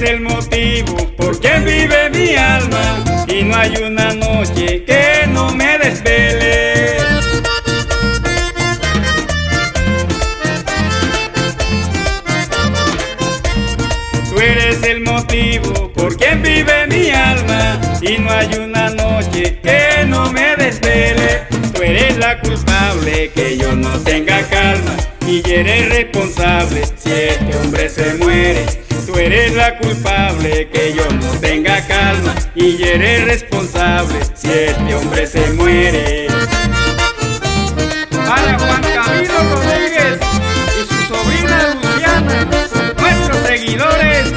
eres el motivo por qué vive mi alma y no hay una noche que no me desvele. Tú eres el motivo por quien vive mi alma y no hay una noche que no me desvele. Tú eres la culpable que yo no tenga calma y eres responsable si este hombre se muere. Tú eres la culpable que yo no tenga calma y eres responsable si este hombre se muere. Para Juan Camilo Rodríguez y su sobrina Luciana, nuestros seguidores.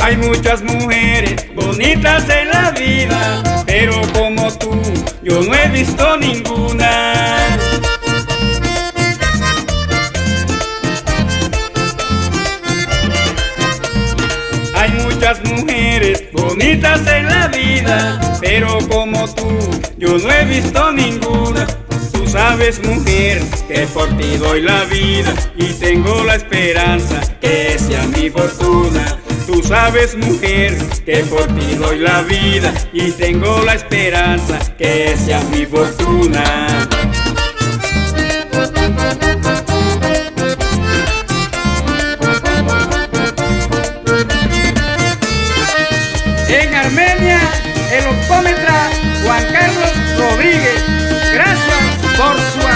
Hay muchas mujeres bonitas en la vida, pero como tú yo no he visto muchas mujeres bonitas en la vida, pero como tú yo no he visto ninguna. Tú sabes mujer que por ti doy la vida y tengo la esperanza que sea mi fortuna. Tú sabes mujer que por ti doy la vida y tengo la esperanza que sea mi fortuna. El optómetra Juan Carlos Rodríguez. Gracias por su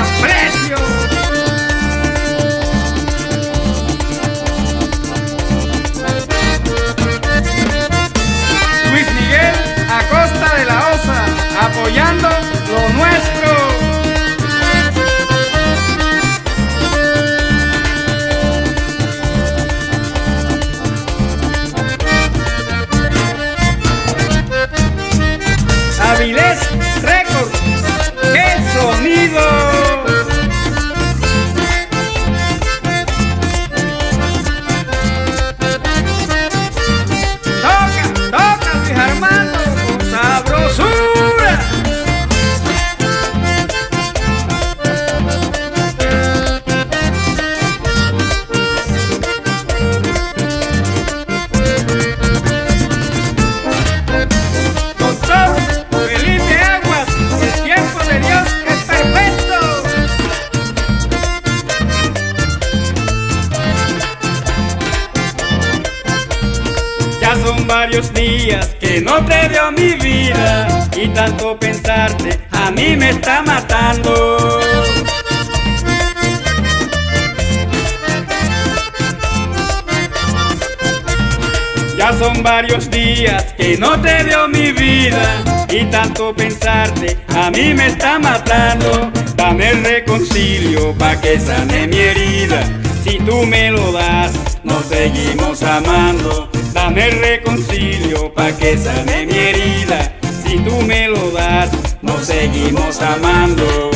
Son varios días que no te veo mi vida y tanto pensarte a mí me está matando. Ya son varios días que no te veo mi vida y tanto pensarte a mí me está matando. Dame el reconcilio pa' que sane mi herida. Si tú me lo das, nos seguimos amando. Dame el reconcilio pa' que sane mi herida. Si tú me lo das, nos seguimos amando.